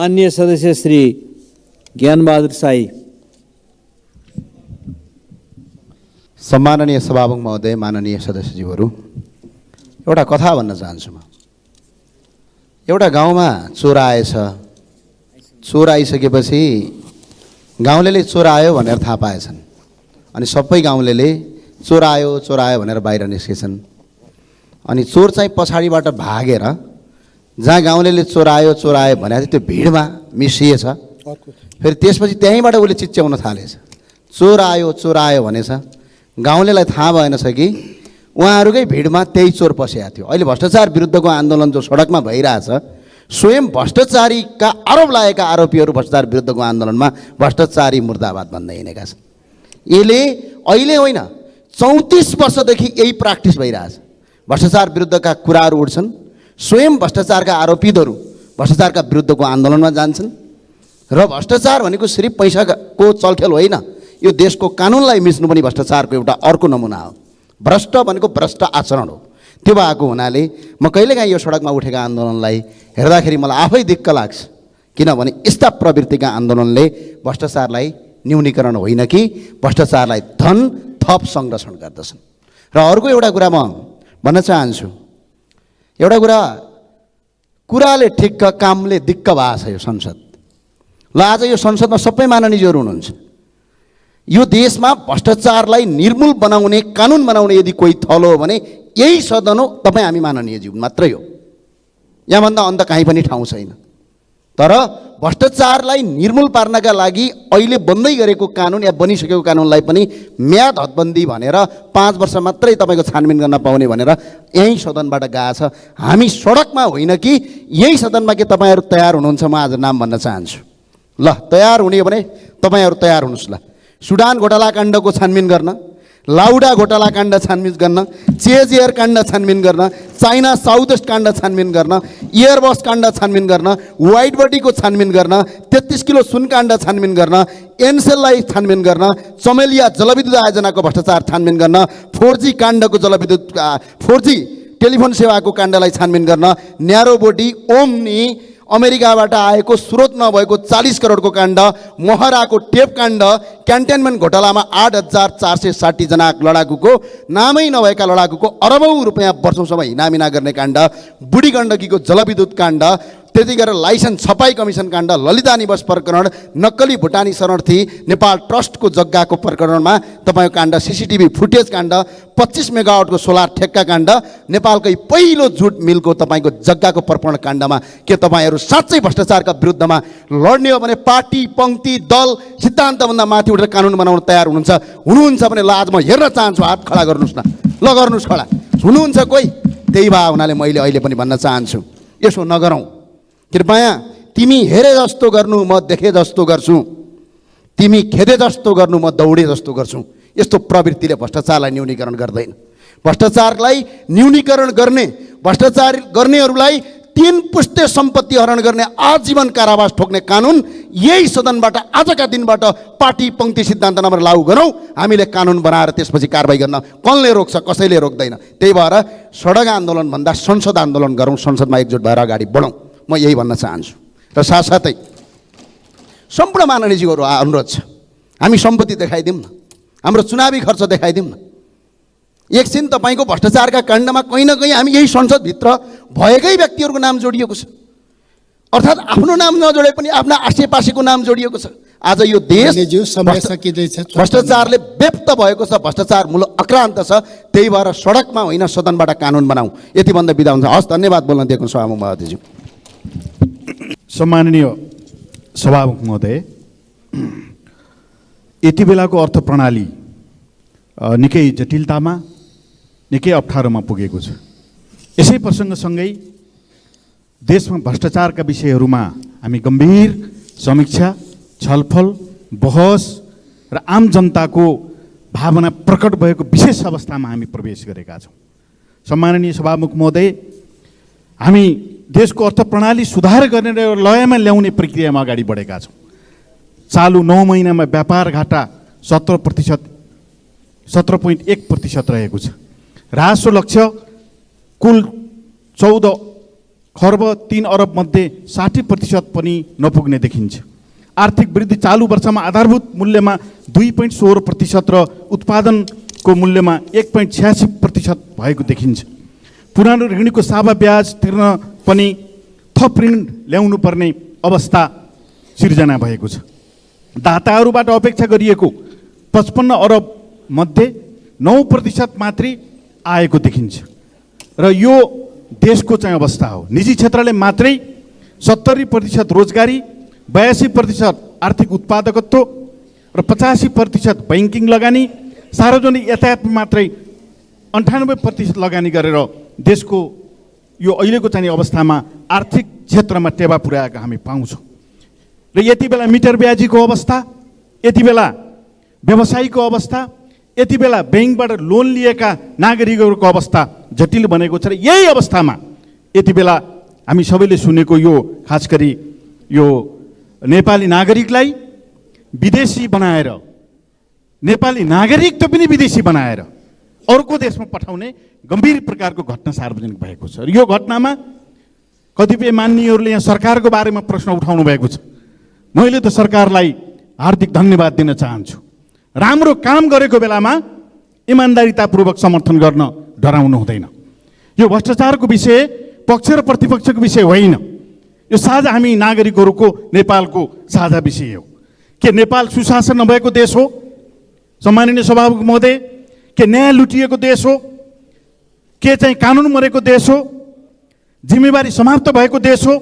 अन्य सदस्य श्री ज्ञानबहादुर साई। सम्माननीय सभामुख महोदय माननीय सदस्यज्यूहरू एउटा कथा भन्न चाहन्छु म। एउटा गाउँमा चोर आएछ। चोर आइसकेपछि गाउँलेले चोर आयो भनेर थाहा पाएछन्। अनि सबै गाउँलेले चोर आयो चोर आयो भनेर बाहिर निस्केछन्। अनि चोर चाहिँ पछाडिबाट भागेर जहाँ गाउँलेले चोर आयो चोर आयो भने त्यो भिडमा मिसिएछ। फेरि त्यसपछि त्यहीँबाट उसले चिच्याउन थालेछ। चोर आयो चोर आयो भनेछ। गाउँलेलाई थाहा भएनछ कि उहाँहरूकै भिडमा त्यही चोर पसेको थियो। अहिले भ्रष्टाचार विरुद्धको आन्दोलन जो सडकमा भइरहेछ स्वयं भ्रष्टाचारीका आरोप लागेका आरोपीहरू भ्रष्टाचार विरुद्धको आन्दोलनमा भ्रष्टाचारी मुर्दाबाद भन्दै हिँडेका छन्। यसले अहिले होइन चौतिस वर्षदेखि यही प्र्याक्टिस भइरहेछ। भ्रष्टाचार विरुद्धका कुराहरू उठ्छन् स्वयं भ्रष्टाचारका आरोपितहरू भ्रष्टाचारका विरुद्धको आन्दोलनमा जान्छन्। र भ्रष्टाचार भनेको सिर्फ पैसाको चलखेल होइन यो देशको कानुनलाई मिच्नु पनि भ्रष्टाचारको एउटा अर्को नमुना हो। भ्रष्ट भनेको भ्रष्ट आचरण हो। त्यो भएको हुनाले म कहिलेकाहीँ यो सडकमा उठेका आन्दोलनलाई हेर्दाखेरि मलाई आफै दिक्क लाग्छ किनभने यस्ता प्रवृत्तिका आन्दोलनले भ्रष्टाचारलाई न्यूनीकरण होइन कि भ्रष्टाचारलाई धन थप संरक्षण गर्दछन्। र अर्को एउटा कुरा म भन्न चाहन्छु एउटा कुरा कुराले ठिक्क कामले दिक्क भएको छ यो संसद। ल आज यो संसदमा सबै माननीयहरू हुनुहुन्छ। यो देशमा भ्रष्टाचारलाई निर्मूल बनाउने कानुन बनाउने यदि कोही थलो हो भने यही सदन हो तपाईँ हामी माननीयज्यू मात्रै हो। यहाँभन्दा अन्त कहीँ पनि ठाउँ छैन। तर भ्रष्टाचारलाई निर्मूल पार्नका लागि अहिले बन्दै गरेको कानुन या बनिसकेको कानुनलाई पनि म्याद हदबन्दी भनेर पाँच वर्ष मात्रै तपाईँको छानबिन गर्न पाउने भनेर यहीँ सदनबाट गएको छ। हामी सडकमा होइन कि यही सदनमा के तपाईँहरू तयार हुनुहुन्छ म आज नाम भन्न चाहन्छु। ल तयार हुने हो भने तपाईँहरू तयार हुनुहोस् ल। सुडान घोटाला काण्डको छानबिन गर्न। लाउडा घोटाला काण्ड छानबिन गर्न चेज एयर काण्ड छानबिन गर्न चाइना साउथ वेस्ट काण्ड छानबिन गर्न इयरबस काण्ड छानबिन गर्न वाइट बडीको छानबिन गर्न तेत्तिस किलो सुन काण्ड छानबिन गर्न एनसेललाई छानबिन गर्न चमेलिया जलविद्युत आयोजनाको भ्रष्टाचार छानबिन गर्न फोर जी काण्डको जलविद्युत फोर जी टेलिफोन सेवाको काण्डलाई छानबिन गर्न न्यारो बोडी ओम्नी अमेरिकाबाट आएको स्रोत नभएको चालिस करोडको काण्ड मोहराको टेप काण्ड क्यान्टेनमेन्ट घोटालामा आठ हजार चार सय साठीजना लडाकुको नामै नभएका लडाकुको अरबौँ रुपियाँ वर्षौँसम्म हिनामिना गर्ने काण्ड बुढी गण्डकीको जलविद्युत काण्ड त्यति गरेर लाइसेन्स छपाई कमिसन काण्ड ललिता निवास प्रकरण नक्कली भुटानी शरणार्थी नेपाल ट्रस्टको जग्गाको प्रकरणमा तपाईँको काण्ड सिसिटिभी फुटेज काण्ड पच्चिस मेगावटको सोलर ठेक्का काण्ड नेपालकै पहिलो जुट मिलको तपाईँको जग्गाको प्रकरण काण्डमा के तपाईँहरू साँच्चै भ्रष्टाचारका विरुद्धमा लड्ने हो भने पार्टी पङ्क्ति दल सिद्धान्तभन्दा माथि उठेर कानुन बनाउन तयार हुनुहुन्छ? हुनुहुन्छ भने ल म हेर्न चाहन्छु हात खडा गर्नुहोस् न। ल गर्नुहोस् खडा। हुनुहुन्छ कोही? त्यही भए हुनाले मैले अहिले पनि भन्न चाहन्छु। यसो नगरौँ। कृपया तिमी हेरे जस्तो गर्नु म देखे जस्तो गर्छु। तिमी खेदे जस्तो गर्नु म दौडे जस्तो गर्छु। यस्तो प्रवृत्तिले भ्रष्टाचारलाई न्यूनीकरण गर्दैन। भ्रष्टाचारलाई न्यूनीकरण गर्ने भ्रष्टाचार गर्नेहरूलाई तिन पुस्ते सम्पत्ति हरण गर्ने आजीवन कारावास ठोक्ने कानुन यही सदनबाट आजका दिनबाट पार्टी पङ्क्ति सिद्धान्त नम्बर लागू गरौँ। हामीले कानुन बनाएर त्यसपछि कारवाही गर्न कसले रोक्छ कसैले रोक्दैन। त्यही भएर सडक आन्दोलनभन्दा संसद आन्दोलन गरौँ संसदमा एकजुट भएर अगाडि बढौँ। म यही भन्न चाहन्छु। र साथसाथै सम्पूर्ण माननीयजीहरू अनुरोध छ। हामी सम्पत्ति देखाइदिउँ न। हाम्रो चुनावी खर्च देखाइदिउँ न। एकछिन तपाईँको भ्रष्टाचारका काण्डमा कहीँ न कहीँ हामी यही संसदभित्र भएकै व्यक्तिहरूको नाम जोडिएको छ। अर्थात् आफ्नो नाम नजोडे पनि आफ्ना आसेपासेको नाम जोडिएको छ। आज यो देश। भ्रष्टाचारले व्यक्त भएको छ भ्रष्टाचार मूल अक्रान्त छ। त्यही भएर सडकमा होइन सदनबाट कानुन बनाऊ। यति भन्दा बिदा हुन्छ। हस् धन्यवाद बोल्न दिएको सभामुख महोदयज्यू सम्माननीय सभामुख महोदय यति बेलाको अर्थ प्रणाली निकै जटिलतामा निकै अप्ठ्यारोमा पुगेको छ। यसै प्रसङ्गसँगै देशमा भ्रष्टाचारका विषयहरूमा हामी गम्भीर समीक्षा छलफल बहस र आम जनताको भावना प्रकट भएको विशेष अवस्थामा हामी प्रवेश गरेका छौँ। सम्माननीय सभामुख महोदय हामी देशको अर्थ प्रणाली सुधार गर्ने र लयमा ल्याउने प्रक्रियामा अगाडि बढेका छौँ। चालु नौ महिनामा व्यापार घाटा सत्र प्रतिशत सत्र पोइन्ट एक प्रतिशत रहेको छ। राजस्व लक्ष्य कुल चौध खर्ब तिन अरब मध्ये साठी प्रतिशत पनि नपुग्ने देखिन्छ। आर्थिक वृद्धि चालु वर्षमा आधारभूत मूल्यमा दुई पोइन्ट सोह्र प्रतिशत र उत्पादनको मूल्यमा एक पोइन्ट छ्यासी प्रतिशत भएको देखिन्छ। पुरानो ऋणीको साभा ब्याज तिर्न पनि थप ऋण ल्याउनु पर्ने अवस्था सिर्जना भएको छ। दाताहरूबाट अपेक्षा गरिएको पचपन्न अरब मध्ये नौ प्रतिशत मात्रै आएको देखिन्छ। र यो देशको चाहिँ अवस्था हो। निजी क्षेत्रले मात्रै सत्तरी प्रतिशत रोजगारी बयासी प्रतिशत आर्थिक उत्पादकत्व र पचासी प्रतिशत ब्याङ्किङ लगानी सार्वजनिक यातायातमा मात्रै अन्ठानब्बे प्रतिशत लगानी गरेर देशको यो अहिलेको चाहिँ अवस्थामा आर्थिक क्षेत्रमा टेवा पुर्याएको हामी पाउँछौँ। र यति बेला मिटर ब्याजीको अवस्था यति बेला व्यवसायीको अवस्था यति बेला ब्याङ्कबाट लोन लिएका नागरिकहरूको अवस्था जटिल बनेको छ र यही अवस्थामा यति बेला हामी सबैले सुनेको यो खास गरी यो नेपाली नागरिकलाई विदेशी बनाएर नेपाली नागरिक त पनि विदेशी बनाएर अर्को देशमा पठाउने गम्भीर प्रकारको घटना सार्वजनिक भएको छ। यो घटनामा कतिपय मान्यहरूले यहाँ सरकारको बारेमा प्रश्न उठाउनु भएको छ। मैले त सरकारलाई हार्दिक धन्यवाद दिन चाहन्छु। राम्रो काम गरेको बेलामा इमान्दारितापूर्वक समर्थन गर्न डराउनु हुँदैन। यो भ्रष्टाचारको विषय पक्ष र प्रतिपक्षको विषय होइन। यो साझा हामी नागरिकहरूको नेपालको साझा विषय हो। के नेपाल सुशासन नभएको देश हो? सम्माननीय सभामुख महोदय के न्याय लुटिएको देश हो के चाहिँ कानुन मरेको देश हो जिम्मेवारी समाप्त भएको देश हो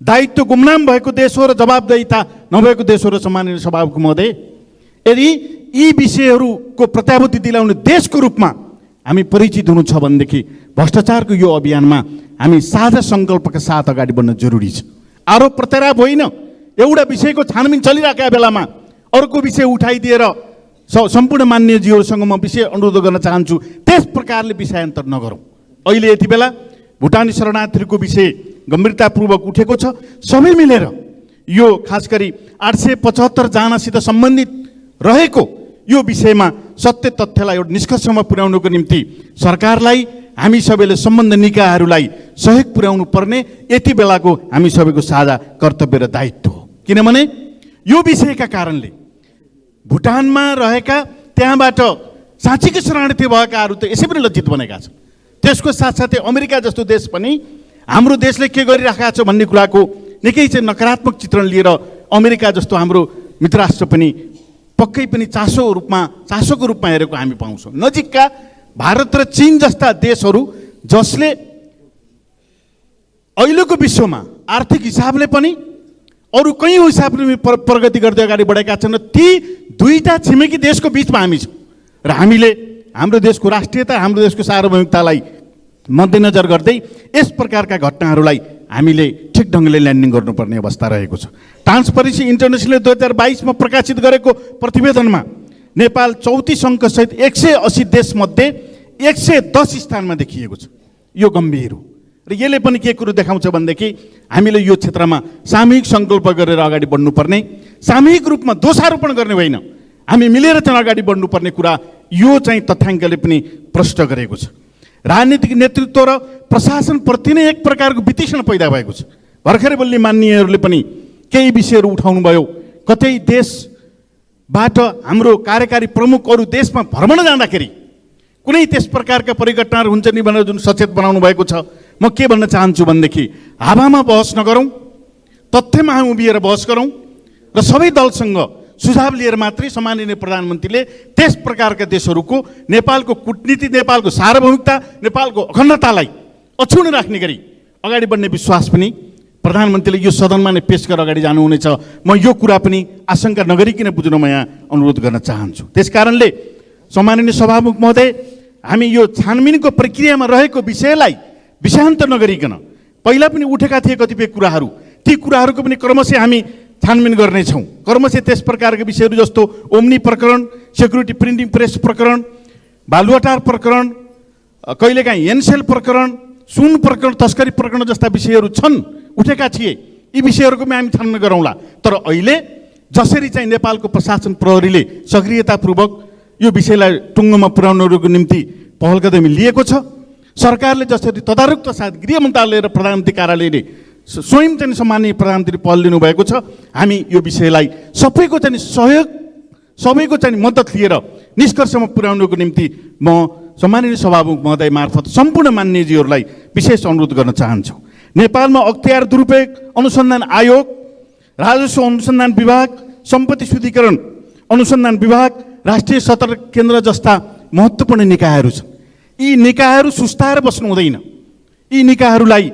दायित्व गुमनाम भएको देश हो र जवाबदेहिता नभएको देश हो र सम्माननीय सभामुख महोदय यदि यी विषयहरूको प्रत्याभूति दिलाउने देशको रूपमा हामी परिचित हुनु छ भनेदेखि भ्रष्टाचारको यो अभियानमा हामी साझा सङ्कल्पका साथ अगाडि बढ्न जरुरी छ। आरोप प्रत्यारोप होइन एउटा विषयको छानबिन चलिरहेका बेलामा अर्को विषय उठाइदिएर सम्पूर्ण मान्यजीहरूसँग म विषय अनुरोध गर्न चाहन्छु त्यस प्रकारले विषयान्तर नगरौँ। अहिले यति बेला भुटानी शरणार्थीहरूको विषय गम्भीरतापूर्वक उठेको छ। सबै मिलेर यो खास गरी आठ सय पचहत्तरजनासित सम्बन्धित रहेको यो विषयमा सत्य तथ्यलाई एउटा निष्कर्षमा पुर्याउनुको निम्ति सरकारलाई हामी सबैले सम्बन्ध निकायहरूलाई सहयोग पुर्याउनु पर्ने यति बेलाको हामी सबैको साझा कर्तव्य र दायित्व हो। किनभने यो विषयका कारणले भुटानमा रहेका त्यहाँबाट साँच्चीकै शरणार्थी भएकाहरू त यसै पनि लज्जित बनेका छन्। त्यसको साथसाथै अमेरिका जस्तो देश पनि हाम्रो देशले के गरिरहेका छ भन्ने कुराको निकै चाहिँ नकारात्मक चित्रण लिएर अमेरिका जस्तो हाम्रो मित्रराष्ट्र पनि पक्कै पनि चासो रूपमा चासोको रूपमा हेरेको हामी पाउँछौँ। नजिकका भारत र चिन जस्ता देशहरू जसले अहिलेको विश्वमा आर्थिक हिसाबले पनि अरू कैयौँ हिसाबले प्र प्रगति गर्दै अगाडि बढेका छन् र ती दुईवटा छिमेकी देशको बिचमा हामी छौँ। र हामीले हाम्रो देशको राष्ट्रियता हाम्रो देशको सार्वभौमिकतालाई मध्यनजर गर्दै यस प्रकारका घटनाहरूलाई हामीले ठिक ढङ्गले ल्यान्डिङ गर्नुपर्ने अवस्था रहेको छ। ट्रान्सपरेन्सी इन्टरनेसनलले दुई हजार बाइसमा प्रकाशित गरेको प्रतिवेदनमा नेपाल चौतिस अङ्कसहित एक सय असी देशमध्ये एक सय दस स्थानमा देखिएको छ। यो गम्भीर हो। र यसले पनि के कुरो देखाउँछ भनेदेखि हामीले यो क्षेत्रमा सामूहिक सङ्कल्प गरेर अगाडि बढ्नुपर्ने सामूहिक रूपमा दोषारोपण गर्ने होइन। हामी मिलेर चाहिँ अगाडि बढ्नुपर्ने कुरा यो चाहिँ तथ्याङ्कले पनि प्रष्ट गरेको छ। राजनीतिक नेतृत्व र प्रशासनप्रति नै एक प्रकारको वितृष्ण पैदा भएको छ। भर्खरै बोल्ने मान्यहरूले पनि केही विषयहरू उठाउनु भयो कतै देशबाट हाम्रो कार्यकारी प्रमुख अरू देशमा भ्रमण जाँदाखेरि कुनै त्यस प्रकारका परिघटनाहरू हुन्छ नि भनेर जुन सचेत बनाउनु भएको छ म के भन्न चाहन्छु भनेदेखि हावामा बहस नगरौँ तथ्यमा उभिएर बहस गरौँ र सबै दलसँग सुझाव लिएर मात्रै सम्माननीय प्रधानमन्त्रीले त्यस प्रकारका देशहरूको नेपालको कुटनीति नेपालको सार्वभौमिकता नेपालको अखण्डतालाई अछुन राख्ने गरी अगाडि बढ्ने विश्वास पनि प्रधानमन्त्रीले यो सदनमा नै पेस गरेर अगाडि जानुहुनेछ। म यो कुरा पनि आशंका नगरिकन बुझ्न म यहाँ अनुरोध गर्न चाहन्छु। त्यस कारणले सम्माननीय सभामुख महोदय हामी यो छानबिनको प्रक्रियामा रहेको विषयलाई विषयान्त नगरिकन। पहिला पनि उठेका थिए कतिपय कुराहरू। ती कुराहरूको पनि क्रमशः हामी छानबिन गर्नेछौँ। क्रमशः त्यस प्रकारका विषयहरू जस्तो ओम्नी प्रकरण सेक्युरिटी प्रिन्टिङ प्रेस प्रकरण बालुवाटार प्रकरण कहिलेकाहीँ एनसेल प्रकरण सुन प्रकरण तस्करी प्रकरण जस्ता विषयहरू छन् उठेका थिए। यी विषयहरूको पनि हामी छानबिन गरौँला। तर अहिले जसरी चाहिँ नेपालको प्रशासन प्रहरीले सक्रियतापूर्वक यो विषयलाई टुङ्गोमा पुर्याउनको निम्ति पहल कदमी लिएको छ सरकारले जसरी तदारुकका साथ गृह मन्त्रालय र प्रधानमन्त्री कार्यालयले स्वयं चाहिँ सम्माननीय प्रधानमन्त्री पहल लिनुभएको छ। हामी यो विषयलाई सबैको चाहिँ सहयोग सबैको चाहिँ मद्दत लिएर निष्कर्षमा पुर्याउनुको निम्ति म सम्माननीय सभामुख महोदय मार्फत सम्पूर्ण मान्यजीहरूलाई विशेष अनुरोध गर्न चाहन्छु। नेपालमा अख्तियार दुरुपयोग अनुसन्धान आयोग राजस्व अनुसन्धान विभाग सम्पत्ति शुद्धिकरण अनुसन्धान विभाग राष्ट्रिय सतर्क केन्द्र जस्ता महत्त्वपूर्ण निकायहरू छन्। यी निकायहरू सुस्ताएर बस्नु हुँदैन यी निकायहरूलाई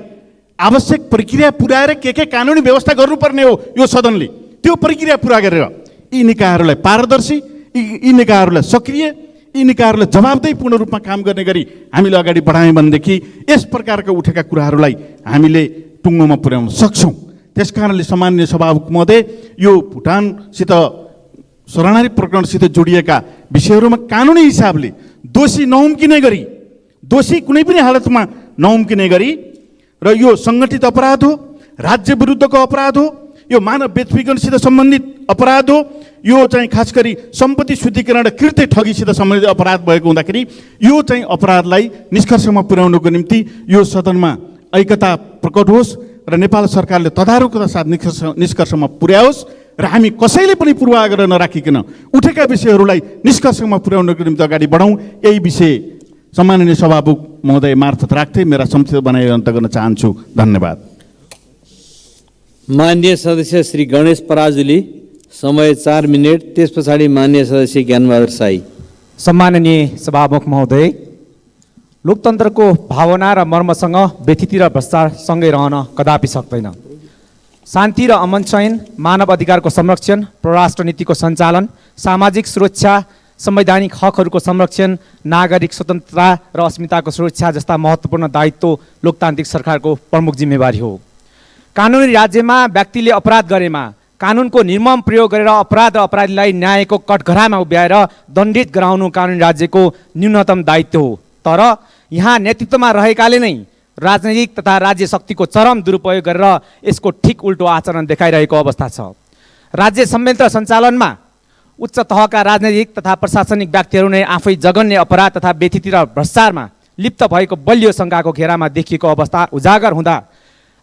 आवश्यक प्रक्रिया पुऱ्याएर के के कानुनी व्यवस्था गर्नुपर्ने हो यो सदनले त्यो प्रक्रिया पुरा गरेर यी निकायहरूलाई पारदर्शी यी यी निकायहरूलाई सक्रिय यी निकायहरूलाई जवाबदेहीपूर्ण रूपमा काम गर्ने गरी हामीले अगाडि बढायौँ भनेदेखि यस प्रकारका उठेका कुराहरूलाई हामीले टुङ्गोमा पुर्याउन सक्छौँ त्यस कारणले सामान्य सभामुख महोदय यो भुटानसित शरणारी प्रकरणसित जोडिएका विषयहरूमा कानुनी हिसाबले दोषी नउम्किने गरी दोषी कुनै पनि हालतमा नउम्किने गरी र यो सङ्गठित अपराध हो राज्य विरुद्धको अपराध हो यो मानव बेचबिखनसित सम्बन्धित अपराध हो यो चाहिँ खास गरी सम्पत्ति शुद्धिकरण र कृत्य ठगीसित सम्बन्धित अपराध भएको हुँदाखेरि यो चाहिँ अपराधलाई निष्कर्षमा पुर्याउनुको निम्ति यो सदनमा ऐक्यता प्रकट होस् र नेपाल सरकारले तदारुकता साथ निष्कर्ष निष्कर्षमा पुर्याओस् र हामी कसैले पनि पूर्वाग्रह नराखिकन उठेका विषयहरूलाई निष्कर्षमा पुर्याउनको निम्ति अगाडि बढौँ। यही विषय सम्माननीय सभामुख महोदय मार्फत राख्दै मेरा संक्षिप्त बनाइ अन्त गर्न चाहन्छु। धन्यवाद। मान्य सदस्य श्री गणेश पराजुली समय चार मिनट। त्यस पछाडि मान्य सदस्य ज्ञानबहादुर साई। सम्माननीय सभामुख महोदय लोकतन्त्रको भावना र मर्मसँग व्यथिति र भ्रष्टाचार सँगै रहन कदापि सक्दैन। शान्ति र अमन चयन मानव अधिकारको संरक्षण परराष्ट्र नीतिको सञ्चालन सामाजिक सुरक्षा संवैधानिक हकहरूको संरक्षण नागरिक स्वतन्त्रता र अस्मिताको सुरक्षा जस्ता महत्त्वपूर्ण दायित्व लोकतान्त्रिक सरकारको प्रमुख जिम्मेवारी हो। कानुनी राज्यमा व्यक्तिले अपराध गरेमा कानुनको निर्मम प्रयोग गरेर अपराध र अपराधीलाई न्यायको कठघरामा उभ्याएर दण्डित गराउनु कानुनी राज्यको न्यूनतम दायित्व हो। तर यहाँ नेतृत्वमा रहेकाले नै राजनैतिक तथा राज्य शक्तिको चरम दुरुपयोग गरेर यसको ठिक उल्टो आचरण देखाइरहेको अवस्था छ। राज्य संयन्त्र सञ्चालनमा उच्च तहका राजनैतिक तथा प्रशासनिक व्यक्तिहरू नै आफै जघन्य अपराध तथा व्यथिति र भ्रष्टाचारमा लिप्त भएको बलियो शङ्काको घेरामा देखिएको अवस्था उजागर हुँदा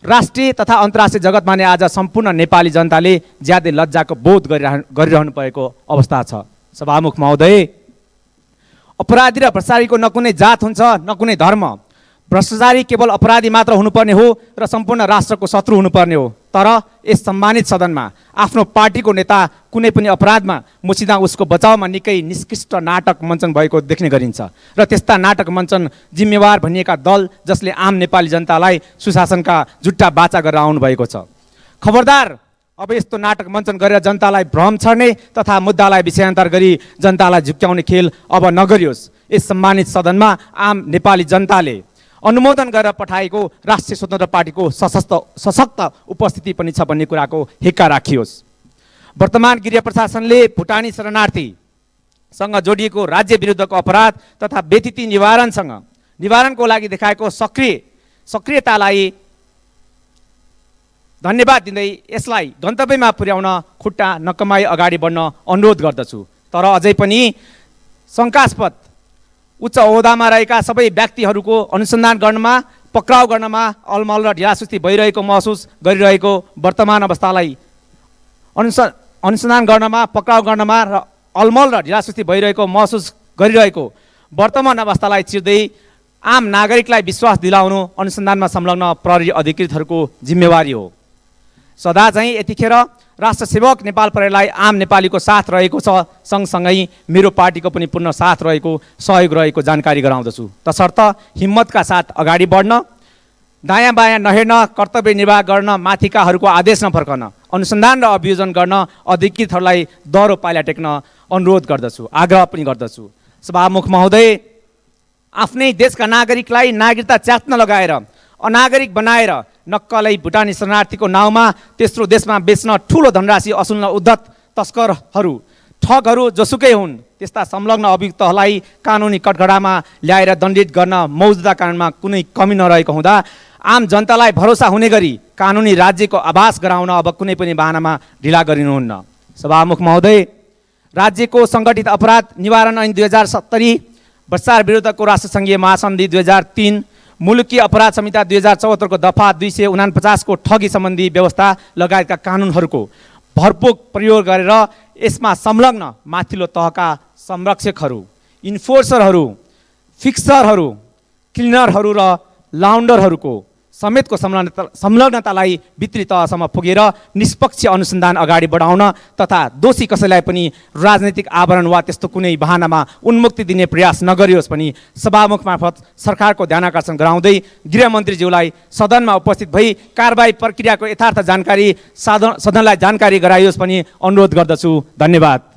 राष्ट्रिय तथा अन्तर्राष्ट्रिय जगतमा नै आज सम्पूर्ण नेपाली जनताले ज्यादै लज्जाको बोध गरिरहनु गरिरहनु परेको अवस्था छ। सभामुख महोदय अपराधी र भ्रष्टाचारीको न कुनै जात हुन्छ न कुनै धर्म। भ्रष्टाचारी केवल अपराधी मात्र हुनुपर्ने हो र सम्पूर्ण राष्ट्रको शत्रु हुनुपर्ने हो। तर यस सम्मानित सदनमा आफ्नो पार्टीको नेता कुनै पनि अपराधमा मुसिँदा उसको बचाउमा निकै निष्कृष्ट नाटक मञ्चन भएको देख्ने गरिन्छ। र त्यस्ता नाटक मञ्चन जिम्मेवार भनिएका दल जसले आम नेपाली जनतालाई सुशासनका जुट्टा बाचा गरेर आउनुभएको छ। खबरदार अब यस्तो नाटक मञ्चन गरेर जनतालाई भ्रम छर्ने तथा मुद्दालाई विषयान्तर गरी जनतालाई झुक्क्याउने खेल अब नगरियोस्। यस सम्मानित सदनमा आम नेपाली जनताले अनुमोदन गरेर पठाएको राष्ट्रिय स्वतन्त्र पार्टीको सशक्त सशक्त उपस्थिति पनि छ भन्ने कुराको हिक्का राखियोस्। वर्तमान गृह प्रशासनले भुटानी शरणार्थीसँग जोडिएको राज्य विरुद्धको अपराध तथा व्यतिथि निवारणसँग निवारणको लागि देखाएको सक्रिय सक्रियतालाई धन्यवाद दिँदै यसलाई गन्तव्यमा पुर्याउन खुट्टा नकमाई अगाडि बढ्न अनुरोध गर्दछु। तर अझै पनि शङ्कास्पद उच्च ओहदामा रहेका सबै व्यक्तिहरूको अनुसन्धान गर्नमा पक्राउ गर्नमा अलमल र ढिलासुस्ती भइरहेको महसुस गरिरहेको वर्तमान अवस्थालाई अनुस अनुसन्धान गर्नमा पक्राउ गर्नमा र अलमल र ढिलासुस्ती भइरहेको महसुस गरिरहेको वर्तमान अवस्थालाई चिर्दै आम नागरिकलाई विश्वास दिलाउनु अनुसन्धानमा संलग्न प्रहरी अधिकृतहरूको जिम्मेवारी हो। सदा चाहिँ यतिखेर राष्ट्र सेवक नेपाल प्रहरीलाई आम नेपालीको साथ रहेको छ। सँगसँगै मेरो पार्टीको पनि पूर्ण साथ रहेको सहयोग रहेको जानकारी गराउँदछु। तसर्थ हिम्मतका साथ अगाडि बढ्न दायाँ बायाँ नहेर्न कर्तव्य निर्वाह गर्न माथिकाहरूको आदेश नफर्कन अनुसन्धान र अभियोजन गर्न अधिकृतहरूलाई दह्रो पाइला टेक्न अनुरोध गर्दछु आग्रह पनि गर्दछु। सभामुख महोदय आफ्नै देशका नागरिकलाई नागरिकता च्यात्न लगाएर अनागरिक बनाएर नक्कलै भुटानी शरणार्थीको नाउँमा तेस्रो देशमा बेच्न ठुलो धनराशि असुल्न उद्धत तस्करहरू ठगहरू जोसुकै हुन् त्यस्ता संलग्न अभियुक्तहरूलाई कानुनी कटघडामा ल्याएर दण्डित गर्न मौजुदा कानुनमा कुनै कमी नरहेको हुँदा आम जनतालाई भरोसा हुने गरी कानुनी राज्यको आभास गराउन अब कुनै पनि बाहनामा ढिला गरिनुहुन्न। सभामुख महोदय राज्यको सङ्गठित अपराध निवारण ऐन दुई हजार सत्तरी भ्रष्टाचार विरुद्धको राष्ट्रसङ्घीय महासन्धि दुई हजार तिन मुलुकी अपराध संहिता दुई हजार चौहत्तरको दफा दुई सय उनापचासको ठगी सम्बन्धी व्यवस्था लगायतका कानुनहरूको भरपोक प्रयोग गरेर यसमा संलग्न माथिल्लो तहका संरक्षकहरू इन्फोर्सरहरू फिक्सरहरू क्लिनरहरू र लाउन्डरहरूको समेतको संलग्नता संलग्नतालाई भित्री तहसम्म पुगेर निष्पक्ष अनुसन्धान अगाडि बढाउन तथा दोषी कसैलाई पनि राजनैतिक आवरण वा त्यस्तो कुनै बहानामा उन्मुक्ति दिने प्रयास नगरियोस् पनि सभामुख मार्फत सरकारको ध्यान आकर्षण गराउँदै गृहमन्त्रीज्यूलाई सदनमा उपस्थित भई कारबाही प्रक्रियाको यथार्थ जानकारी साधन सदनलाई जानकारी गराइयोस् पनि अनुरोध गर्दछु। धन्यवाद।